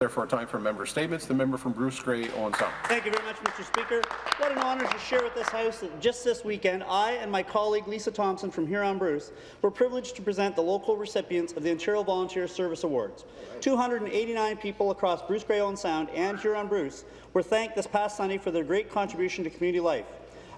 Therefore, time for member statements. The member from Bruce Grey, Owen Sound. Thank you very much, Mr. Speaker. What an honour to share with this House that just this weekend, I and my colleague Lisa Thompson from Huron-Bruce were privileged to present the local recipients of the Ontario Volunteer Service Awards. 289 people across Bruce Grey, Owen Sound and Huron-Bruce were thanked this past Sunday for their great contribution to community life.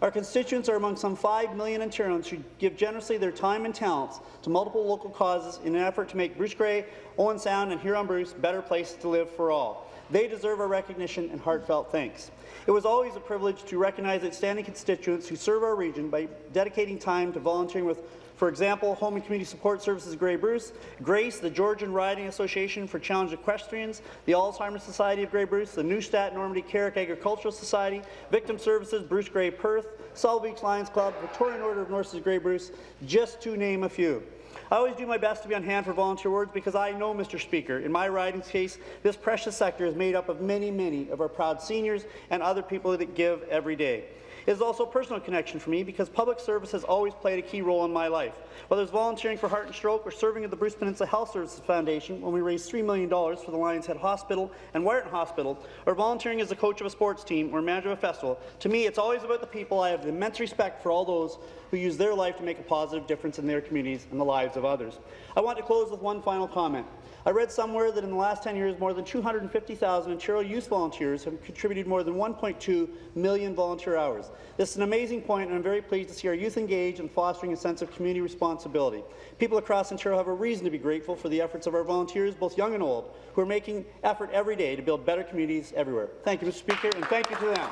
Our constituents are among some 5 million Ontarians who give generously their time and talents to multiple local causes in an effort to make Bruce Grey, Owen Sound and Huron-Bruce better places to live for all. They deserve our recognition and heartfelt thanks. It was always a privilege to recognize outstanding constituents who serve our region by dedicating time to volunteering with for example, Home and Community Support Services Grey Bruce, GRACE, the Georgian Riding Association for Challenged Equestrians, the Alzheimer's Society of Grey Bruce, the Neustadt Normanby Carrick Agricultural Society, Victim Services, Bruce Grey Perth, Sauble Beach Lions Club, Victorian Order of Nurses Grey Bruce, just to name a few. I always do my best to be on hand for volunteer awards because I know, Mr. Speaker, in my riding's case, this precious sector is made up of many, many of our proud seniors and other people that give every day. Is also a personal connection for me because public service has always played a key role in my life. Whether it's volunteering for Heart and Stroke or serving at the Bruce Peninsula Health Services Foundation when we raised $3 million for the Lions Head Hospital and Wiarton Hospital, or volunteering as a coach of a sports team or manager of a festival, to me it's always about the people. I have immense respect for all those who use their life to make a positive difference in their communities and the lives of others. I want to close with one final comment. I read somewhere that in the last 10 years, more than 250,000 Ontario youth volunteers have contributed more than 1.2 million volunteer hours. This is an amazing point, and I'm very pleased to see our youth engaged in fostering a sense of community responsibility. People across Ontario have a reason to be grateful for the efforts of our volunteers, both young and old, who are making effort every day to build better communities everywhere. Thank you, Mr. Speaker, and thank you to them.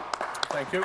Thank you.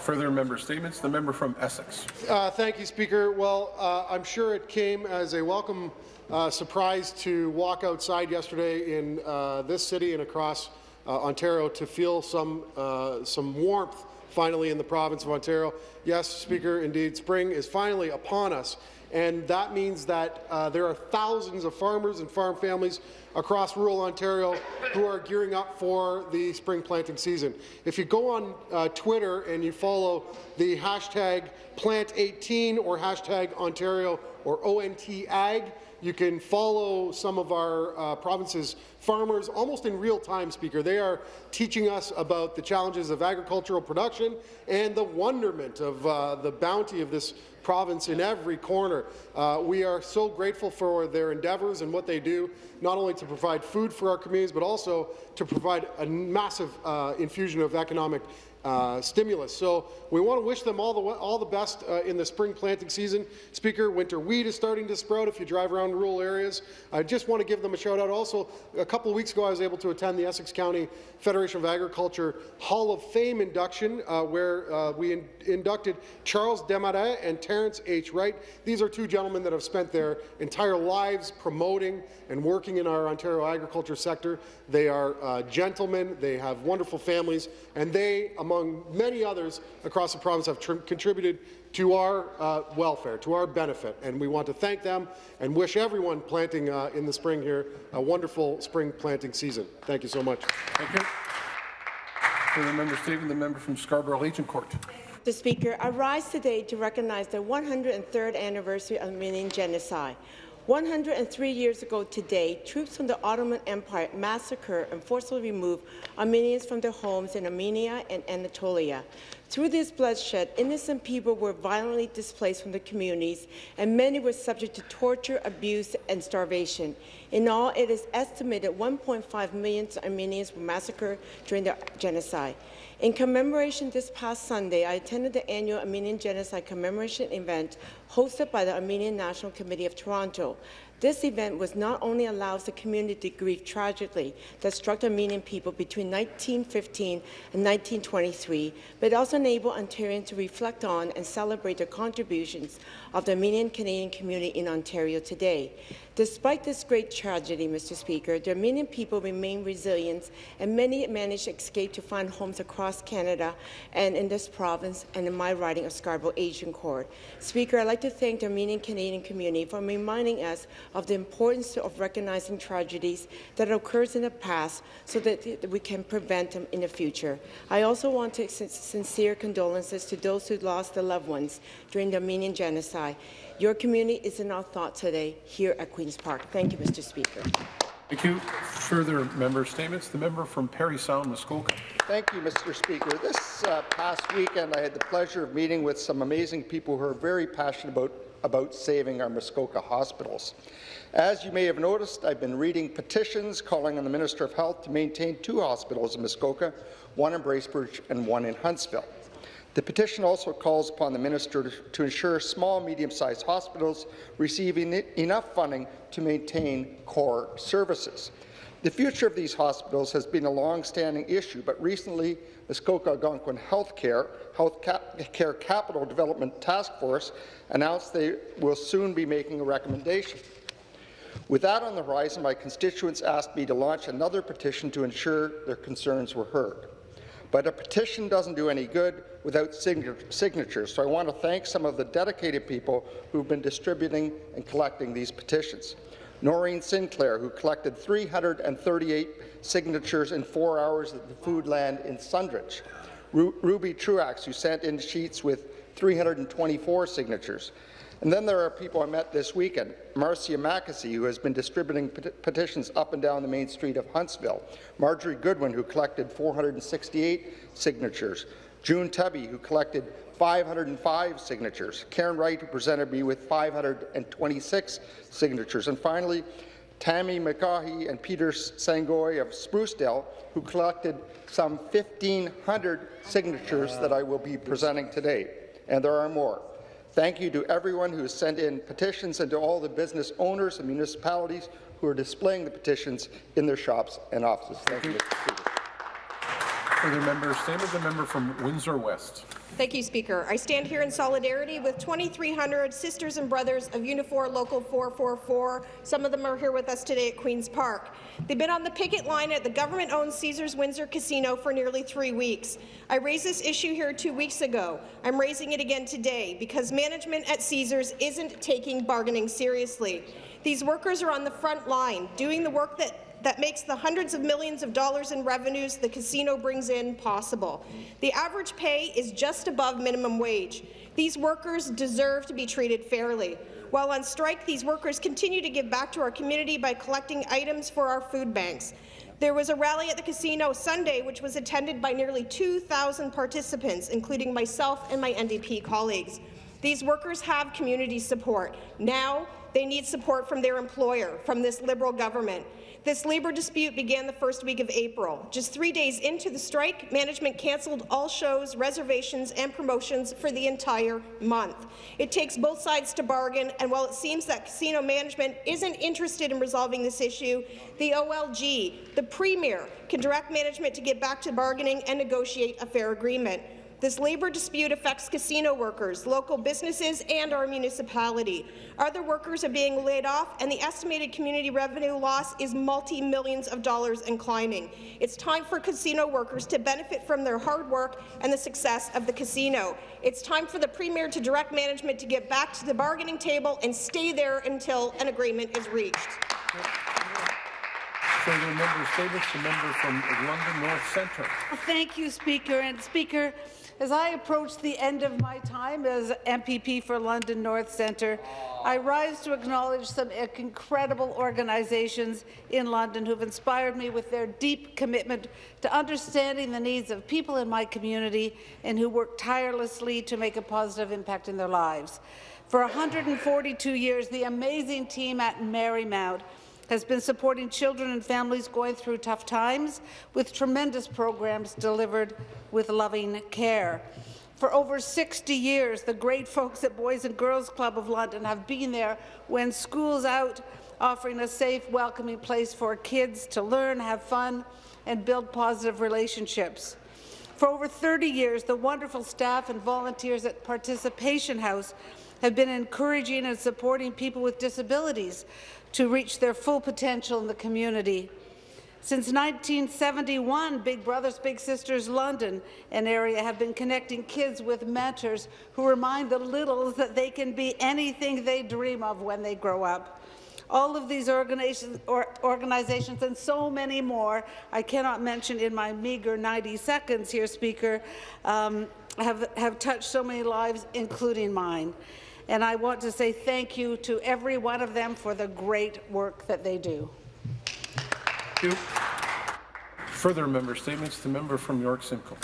Further member statements. The member from Essex. Uh, thank you, Speaker. Well, uh, I'm sure it came as a welcome uh, surprise to walk outside yesterday in uh, this city and across uh, Ontario to feel some uh, some warmth finally in the province of Ontario. Yes, Speaker, indeed, spring is finally upon us, and that means that there are thousands of farmers and farm families across rural Ontario who are gearing up for the spring planting season. If you go on uh, Twitter and you follow the hashtag plant18 or hashtag Ontario or ONTAG, you can follow some of our uh, province's farmers almost in real time, Speaker. They are teaching us about the challenges of agricultural production and the wonderment of uh, the bounty of this province in every corner. Uh, we are so grateful for their endeavours and what they do, not only to provide food for our communities, but also to provide a massive uh, infusion of economic uh, stimulus. So we want to wish them all the all the best uh, in the spring planting season. Speaker, winter wheat is starting to sprout if you drive around rural areas. I just want to give them a shout out. Also, a couple of weeks ago, I was able to attend the Essex County Federation of Agriculture Hall of Fame induction, uh, where uh, we in inducted Charles Desmarais and Terrence H. Wright. These are two gentlemen that have spent their entire lives promoting and working in our Ontario agriculture sector. They are uh, gentlemen. They have wonderful families, and they, among many others across the province, have contributed to our uh, welfare, to our benefit, and we want to thank them and wish everyone planting uh, in the spring here a wonderful spring planting season. Thank you so much. Thank you. For the member statement, the member from Scarborough-Agincourt. Mr. Speaker, I rise today to recognize the 103rd anniversary of the Armenian Genocide. 103 years ago today, troops from the Ottoman Empire massacred and forcibly removed Armenians from their homes in Armenia and Anatolia. Through this bloodshed, innocent people were violently displaced from their communities, and many were subject to torture, abuse, and starvation. In all, it is estimated 1.5 million Armenians were massacred during the genocide. In commemoration this past Sunday, I attended the annual Armenian Genocide Commemoration event hosted by the Armenian National Committee of Toronto. This event was not only allows the community to grieve tragically that struck the Armenian people between 1915 and 1923, but also enable Ontarians to reflect on and celebrate the contributions of the Armenian Canadian community in Ontario today. Despite this great tragedy, Mr. Speaker, the Armenian people remain resilient, and many managed to escape to find homes across Canada and in this province and in my riding of Scarborough Agincourt. Speaker, I'd like to thank the Armenian Canadian community for reminding us of the importance of recognizing tragedies that occurred in the past so that we can prevent them in the future. I also want to extend sincere condolences to those who lost their loved ones during the Armenian genocide. Your community is in our thoughts today here at Queen's Park. Thank you, Mr. Speaker. Thank you. Further member statements. The member from Parry Sound, Muskoka. Thank you, Mr. Speaker. This uh, past weekend, I had the pleasure of meeting with some amazing people who are very passionate about, about saving our Muskoka hospitals. As you may have noticed, I've been reading petitions calling on the Minister of Health to maintain two hospitals in Muskoka, one in Bracebridge and one in Huntsville. The petition also calls upon the minister to, ensure small, medium-sized hospitals receive enough funding to maintain core services. The future of these hospitals has been a long-standing issue, but recently, Muskoka Algonquin Healthcare, Healthcare Capital Development Task Force announced they will soon be making a recommendation. With that on the horizon, my constituents asked me to launch another petition to ensure their concerns were heard. But a petition doesn't do any good without signatures, so I want to thank some of the dedicated people who've been distributing and collecting these petitions. Noreen Sinclair, who collected 338 signatures in four hours at the Foodland in Sundridge. Ru Ruby Truax, who sent in sheets with 324 signatures. And then there are people I met this weekend. Marcia Mackesy, who has been distributing pet petitions up and down the main street of Huntsville. Marjorie Goodwin, who collected 468 signatures. June Tubby, who collected 505 signatures. Karen Wright, who presented me with 526 signatures. And finally, Tammy McCaughey and Peter Sangoy of Sprucedale, who collected some 1,500 signatures that I will be presenting today. And there are more. Thank you to everyone who has sent in petitions and to all the business owners and municipalities who are displaying the petitions in their shops and offices. Thank you, Mr. Speaker. Further member statement, the member from Windsor West. Thank you, Speaker. I stand here in solidarity with 2,300 sisters and brothers of Unifor Local 444. Some of them are here with us today at Queen's Park. They've been on the picket line at the government-owned Caesars Windsor Casino for nearly three weeks. I raised this issue here two weeks ago. I'm raising it again today because management at Caesars isn't taking bargaining seriously. These workers are on the front line, doing the work that that makes the hundreds of millions of dollars in revenues the casino brings in possible. The average pay is just above minimum wage. These workers deserve to be treated fairly. While on strike, these workers continue to give back to our community by collecting items for our food banks. There was a rally at the casino Sunday which was attended by nearly 2,000 participants, including myself and my NDP colleagues. These workers have community support. Now they need support from their employer, from this Liberal government. This labour dispute began the first week of April. Just three days into the strike, management cancelled all shows, reservations and promotions for the entire month. It takes both sides to bargain, and while it seems that casino management isn't interested in resolving this issue, the OLG, the Premier, can direct management to get back to bargaining and negotiate a fair agreement. This labour dispute affects casino workers, local businesses, and our municipality. Other workers are being laid off, and the estimated community revenue loss is multi-millions of dollars and climbing. It's time for casino workers to benefit from their hard work and the success of the casino. It's time for the Premier to direct management to get back to the bargaining table and stay there until an agreement is reached. Further member statements, the member from London North Centre. Thank you, Speaker. And Speaker, as I approach the end of my time as MPP for London North Centre, I rise to acknowledge some incredible organizations in London who've inspired me with their deep commitment to understanding the needs of people in my community and who work tirelessly to make a positive impact in their lives. For 142 years, the amazing team at Merrymount has been supporting children and families going through tough times with tremendous programs delivered with loving care. For over 60 years, the great folks at Boys and Girls Club of London have been there when school's out, offering a safe, welcoming place for kids to learn, have fun, and build positive relationships. For over 30 years, the wonderful staff and volunteers at Participation House have been encouraging and supporting people with disabilities to reach their full potential in the community. Since 1971, Big Brothers Big Sisters London and area have been connecting kids with mentors who remind the littles that they can be anything they dream of when they grow up. All of these organizations, or organizations and so many more, I cannot mention in my meagre 90 seconds here, Speaker, um, have, have touched so many lives, including mine and I want to say thank you to every one of them for the great work that they do. Thank you. Further member statements. The member from York Simcoe.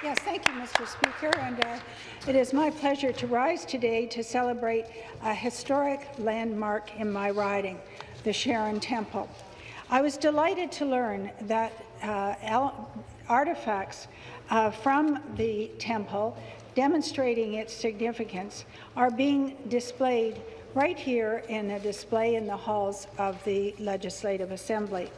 Yes, thank you, Mr. Speaker. And uh, it is my pleasure to rise today to celebrate a historic landmark in my riding, the Sharon Temple. I was delighted to learn that uh, artifacts uh, from the temple demonstrating its significance are being displayed right here in a display in the halls of the Legislative Assembly.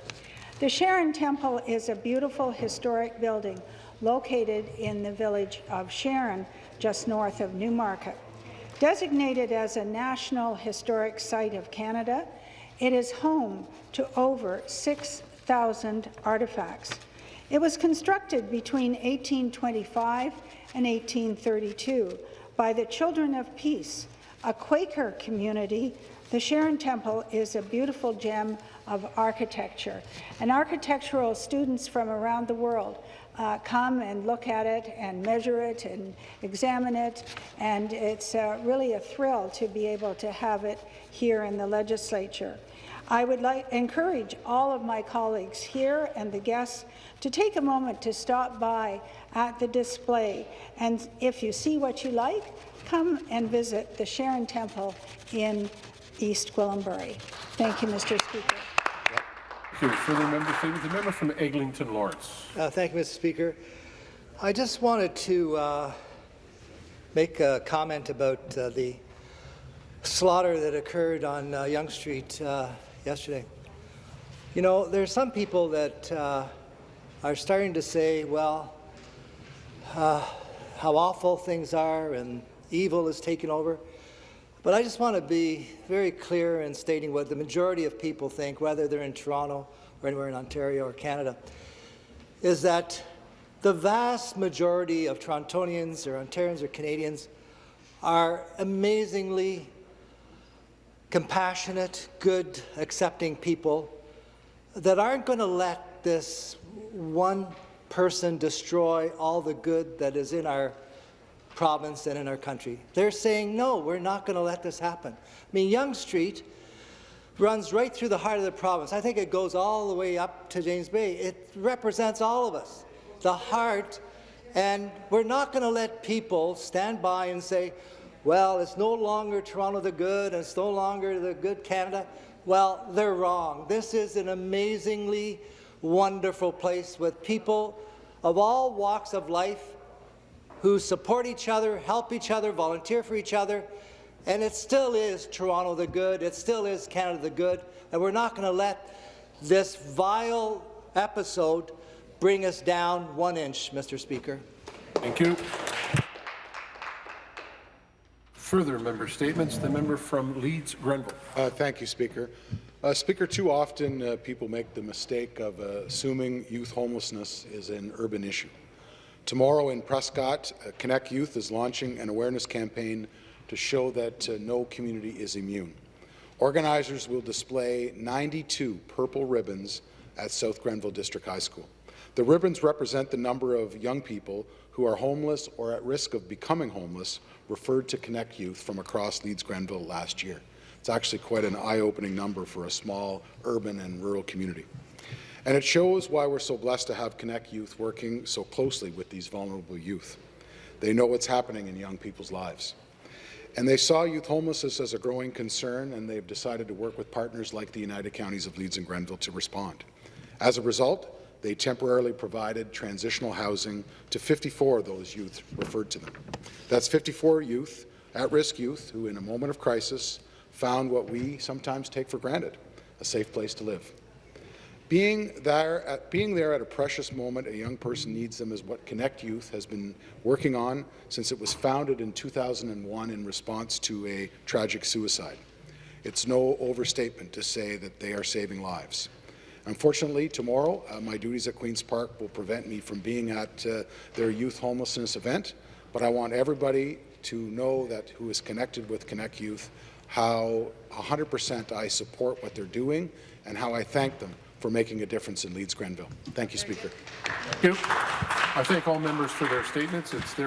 The Sharon Temple is a beautiful historic building located in the village of Sharon, just north of Newmarket. Designated as a National Historic Site of Canada, it is home to over 6,000 artifacts. It was constructed between 1825 and 1832 by the Children of Peace, a Quaker community. The Sharon Temple is a beautiful gem of architecture, and architectural students from around the world uh, come and look at it and measure it and examine it, and it's uh, really a thrill to be able to have it here in the legislature. I would like encourage all of my colleagues here and the guests to take a moment to stop by at the display, and if you see what you like, come and visit the Sharon Temple in East Gwillimbury. Thank you, Mr. Speaker. You. Further member statements. The member from Eglinton Lawrence. Uh, thank you, Mr. Speaker. I just wanted to uh, make a comment about uh, the slaughter that occurred on uh, Yonge Street uh, yesterday. You know, there are some people that uh, are starting to say, well, how awful things are and evil is taking over. But I just want to be very clear in stating what the majority of people think, whether they're in Toronto or anywhere in Ontario or Canada, is that the vast majority of Torontonians or Ontarians or Canadians are amazingly compassionate, good, accepting people that aren't going to let this one person destroy all the good that is in our province and in our country. They're saying, no, we're not going to let this happen. I mean, Yonge Street runs right through the heart of the province. I think it goes all the way up to James Bay. It represents all of us, the heart, and we're not going to let people stand by and say, well, it's no longer Toronto the good, and it's no longer the good Canada. Well, they're wrong. This is an amazingly wonderful place with people of all walks of life who support each other, help each other, volunteer for each other, and it still is Toronto the good, it still is Canada the good, and we're not going to let this vile episode bring us down one inch, Mr. Speaker. Thank you. Further member statements. The member from Leeds Grenville. Uh, thank you, Speaker. Uh, Speaker, too often uh, people make the mistake of uh, assuming youth homelessness is an urban issue. Tomorrow in Prescott, uh, Connect Youth is launching an awareness campaign to show that uh, no community is immune. Organizers will display 92 purple ribbons at South Grenville District High School. The ribbons represent the number of young people who are homeless or at risk of becoming homeless referred to Connect Youth from across Leeds Grenville last year. It's actually quite an eye-opening number for a small urban and rural community. And it shows why we're so blessed to have Connect Youth working so closely with these vulnerable youth. They know what's happening in young people's lives. And they saw youth homelessness as a growing concern, and they've decided to work with partners like the United Counties of Leeds and Grenville to respond. As a result, they temporarily provided transitional housing to 54 of those youth referred to them. That's 54 youth, at-risk youth, who in a moment of crisis found what we sometimes take for granted, a safe place to live. Being there, at, being there at a precious moment a young person needs them is what Connect Youth has been working on since it was founded in 2001 in response to a tragic suicide. It's no overstatement to say that they are saving lives. Unfortunately, tomorrow, uh, my duties at Queen's Park will prevent me from being at uh, their youth homelessness event, but I want everybody to know that who is connected with Connect Youth, how 100% I support what they're doing and how I thank them for making a difference in Leeds Grenville. Thank you, Speaker. Thank you. I thank all members for their statements. It's their